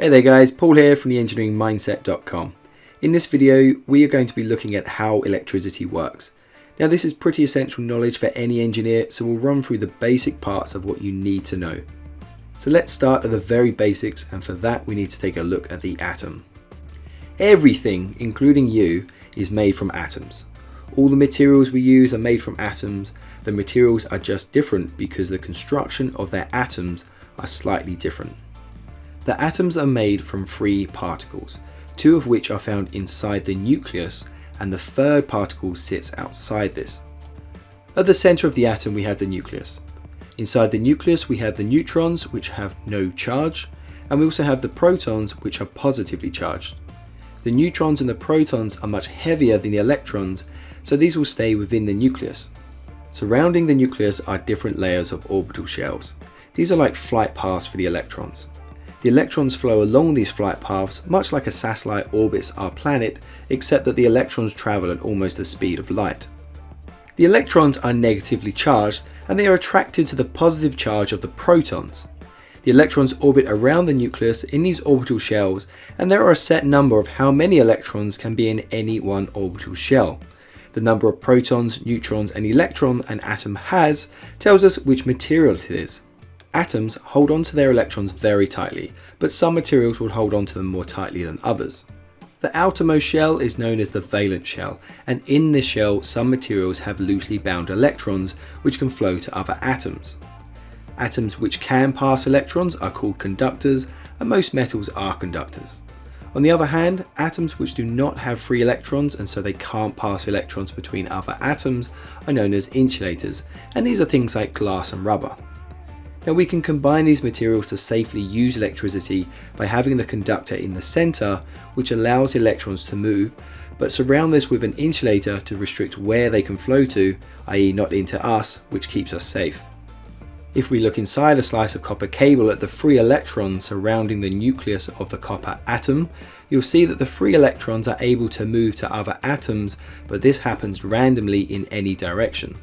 Hey there guys, Paul here from theengineeringmindset.com. In this video, we are going to be looking at how electricity works. Now this is pretty essential knowledge for any engineer, so we'll run through the basic parts of what you need to know. So let's start at the very basics, and for that we need to take a look at the atom. Everything, including you, is made from atoms. All the materials we use are made from atoms, the materials are just different because the construction of their atoms are slightly different. The atoms are made from three particles, two of which are found inside the nucleus and the third particle sits outside this. At the center of the atom we have the nucleus. Inside the nucleus we have the neutrons which have no charge and we also have the protons which are positively charged. The neutrons and the protons are much heavier than the electrons so these will stay within the nucleus. Surrounding the nucleus are different layers of orbital shells. These are like flight paths for the electrons. The electrons flow along these flight paths much like a satellite orbits our planet, except that the electrons travel at almost the speed of light. The electrons are negatively charged and they are attracted to the positive charge of the protons. The electrons orbit around the nucleus in these orbital shells and there are a set number of how many electrons can be in any one orbital shell. The number of protons, neutrons and electron an atom has tells us which material it is. Atoms hold on to their electrons very tightly, but some materials will hold on to them more tightly than others. The outermost shell is known as the valence shell, and in this shell some materials have loosely bound electrons which can flow to other atoms. Atoms which can pass electrons are called conductors, and most metals are conductors. On the other hand, atoms which do not have free electrons and so they can't pass electrons between other atoms are known as insulators, and these are things like glass and rubber. Now we can combine these materials to safely use electricity by having the conductor in the center, which allows electrons to move, but surround this with an insulator to restrict where they can flow to, i.e. not into us, which keeps us safe. If we look inside a slice of copper cable at the free electrons surrounding the nucleus of the copper atom, you'll see that the free electrons are able to move to other atoms, but this happens randomly in any direction.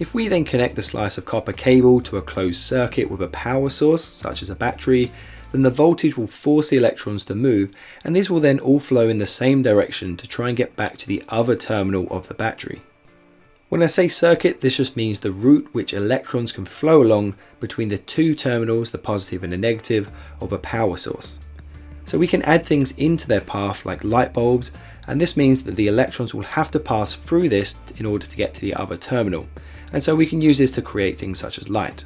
If we then connect the slice of copper cable to a closed circuit with a power source, such as a battery, then the voltage will force the electrons to move and these will then all flow in the same direction to try and get back to the other terminal of the battery. When I say circuit, this just means the route which electrons can flow along between the two terminals, the positive and the negative, of a power source. So we can add things into their path like light bulbs, and this means that the electrons will have to pass through this in order to get to the other terminal and so we can use this to create things such as light.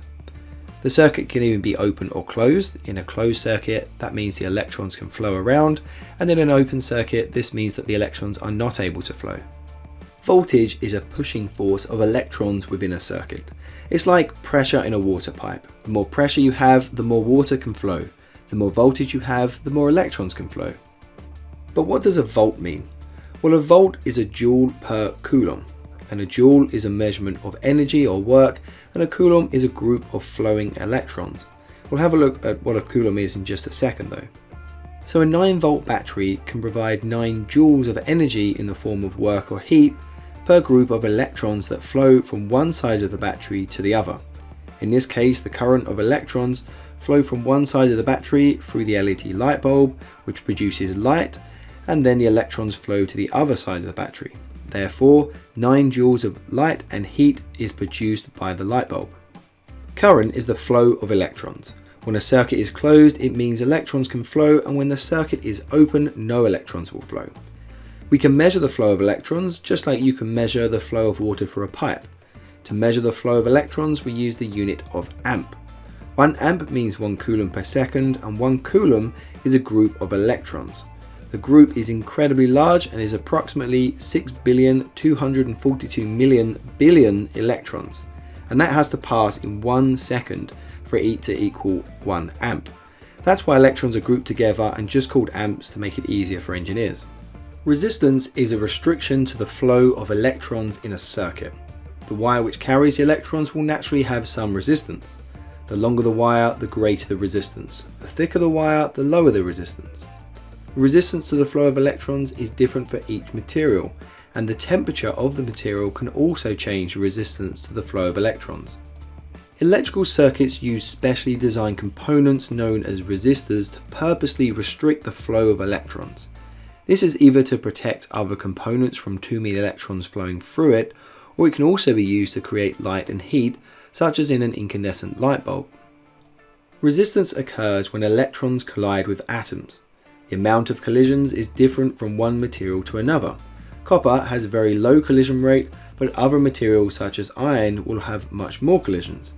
The circuit can even be open or closed. In a closed circuit, that means the electrons can flow around, and in an open circuit, this means that the electrons are not able to flow. Voltage is a pushing force of electrons within a circuit. It's like pressure in a water pipe. The more pressure you have, the more water can flow. The more voltage you have, the more electrons can flow. But what does a volt mean? Well, a volt is a joule per coulomb and a joule is a measurement of energy or work, and a coulomb is a group of flowing electrons. We'll have a look at what a coulomb is in just a second though. So a 9 volt battery can provide 9 joules of energy in the form of work or heat per group of electrons that flow from one side of the battery to the other. In this case, the current of electrons flow from one side of the battery through the LED light bulb, which produces light, and then the electrons flow to the other side of the battery. Therefore, 9 joules of light and heat is produced by the light bulb. Current is the flow of electrons. When a circuit is closed, it means electrons can flow, and when the circuit is open, no electrons will flow. We can measure the flow of electrons just like you can measure the flow of water for a pipe. To measure the flow of electrons, we use the unit of amp. 1 amp means 1 coulomb per second, and 1 coulomb is a group of electrons. The group is incredibly large and is approximately 6 billion 242 million billion electrons. And that has to pass in one second for it to equal 1 amp. That's why electrons are grouped together and just called amps to make it easier for engineers. Resistance is a restriction to the flow of electrons in a circuit. The wire which carries the electrons will naturally have some resistance. The longer the wire, the greater the resistance. The thicker the wire, the lower the resistance. Resistance to the flow of electrons is different for each material, and the temperature of the material can also change the resistance to the flow of electrons. Electrical circuits use specially designed components known as resistors to purposely restrict the flow of electrons. This is either to protect other components from too many electrons flowing through it, or it can also be used to create light and heat, such as in an incandescent light bulb. Resistance occurs when electrons collide with atoms. The amount of collisions is different from one material to another. Copper has a very low collision rate, but other materials such as iron will have much more collisions.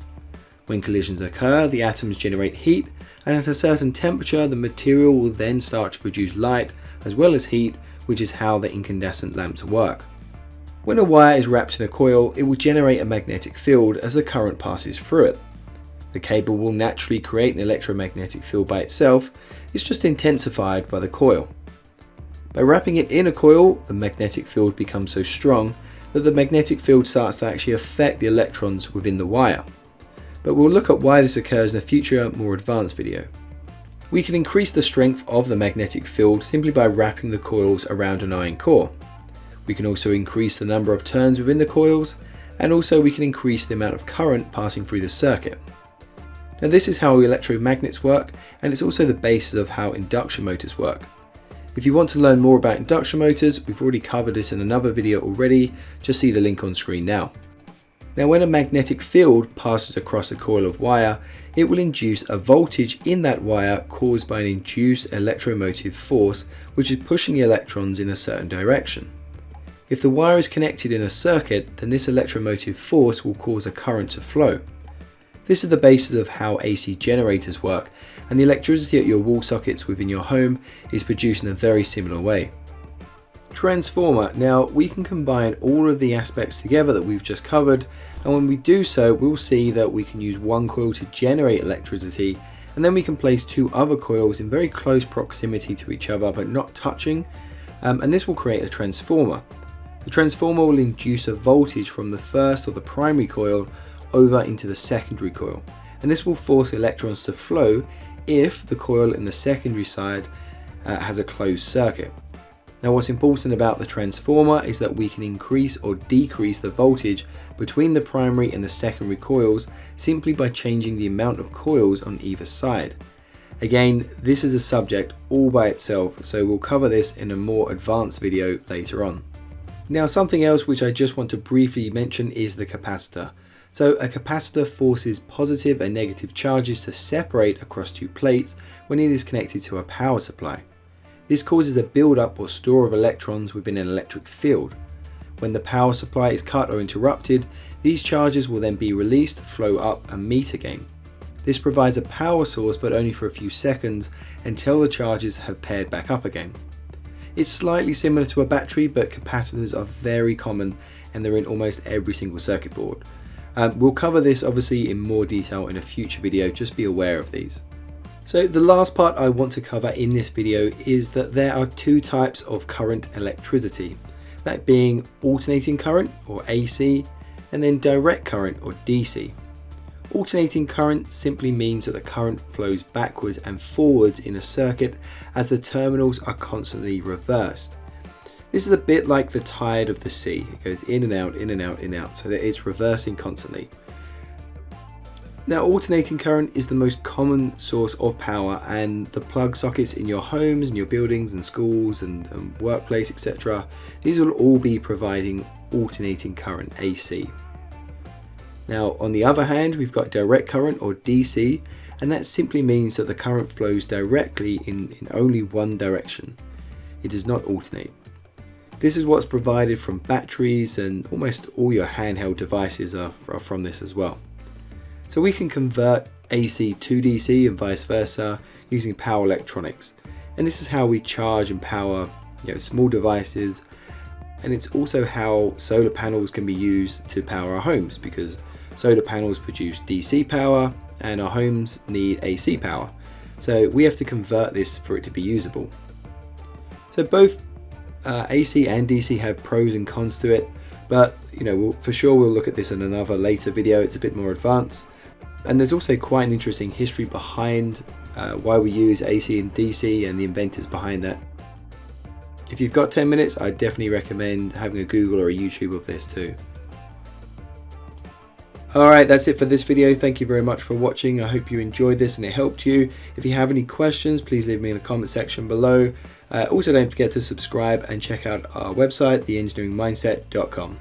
When collisions occur, the atoms generate heat, and at a certain temperature, the material will then start to produce light as well as heat, which is how the incandescent lamps work. When a wire is wrapped in a coil, it will generate a magnetic field as the current passes through it. The cable will naturally create an electromagnetic field by itself, it's just intensified by the coil. By wrapping it in a coil, the magnetic field becomes so strong that the magnetic field starts to actually affect the electrons within the wire but we'll look at why this occurs in a future, more advanced video. We can increase the strength of the magnetic field simply by wrapping the coils around an iron core. We can also increase the number of turns within the coils, and also we can increase the amount of current passing through the circuit. Now this is how electromagnets work, and it's also the basis of how induction motors work. If you want to learn more about induction motors, we've already covered this in another video already, just see the link on screen now. Now when a magnetic field passes across a coil of wire, it will induce a voltage in that wire caused by an induced electromotive force which is pushing the electrons in a certain direction. If the wire is connected in a circuit, then this electromotive force will cause a current to flow. This is the basis of how AC generators work, and the electricity at your wall sockets within your home is produced in a very similar way. Transformer. Now we can combine all of the aspects together that we've just covered and when we do so we'll see that we can use one coil to generate electricity and then we can place two other coils in very close proximity to each other but not touching um, and this will create a transformer. The transformer will induce a voltage from the first or the primary coil over into the secondary coil and this will force electrons to flow if the coil in the secondary side uh, has a closed circuit. Now what's important about the transformer is that we can increase or decrease the voltage between the primary and the secondary coils simply by changing the amount of coils on either side. Again, this is a subject all by itself, so we'll cover this in a more advanced video later on. Now something else which I just want to briefly mention is the capacitor. So a capacitor forces positive and negative charges to separate across two plates when it is connected to a power supply. This causes a build-up or store of electrons within an electric field. When the power supply is cut or interrupted, these charges will then be released, flow up and meet again. This provides a power source but only for a few seconds until the charges have paired back up again. It's slightly similar to a battery but capacitors are very common and they're in almost every single circuit board. Um, we'll cover this obviously in more detail in a future video, just be aware of these. So the last part I want to cover in this video is that there are two types of current electricity, that being alternating current or AC and then direct current or DC. Alternating current simply means that the current flows backwards and forwards in a circuit as the terminals are constantly reversed. This is a bit like the tide of the sea. It goes in and out, in and out, in and out, so that it's reversing constantly. Now alternating current is the most common source of power and the plug sockets in your homes and your buildings and schools and, and workplace etc. These will all be providing alternating current AC. Now on the other hand we've got direct current or DC and that simply means that the current flows directly in, in only one direction. It does not alternate. This is what's provided from batteries and almost all your handheld devices are, are from this as well. So we can convert AC to DC and vice versa using power electronics. And this is how we charge and power you know, small devices. And it's also how solar panels can be used to power our homes because solar panels produce DC power and our homes need AC power. So we have to convert this for it to be usable. So both uh, AC and DC have pros and cons to it, but you know, we'll, for sure we'll look at this in another later video. It's a bit more advanced. And there's also quite an interesting history behind uh, why we use AC and DC and the inventors behind that. If you've got 10 minutes, I definitely recommend having a Google or a YouTube of this too. Alright, that's it for this video. Thank you very much for watching. I hope you enjoyed this and it helped you. If you have any questions, please leave me in the comment section below. Uh, also, don't forget to subscribe and check out our website, theengineeringmindset.com.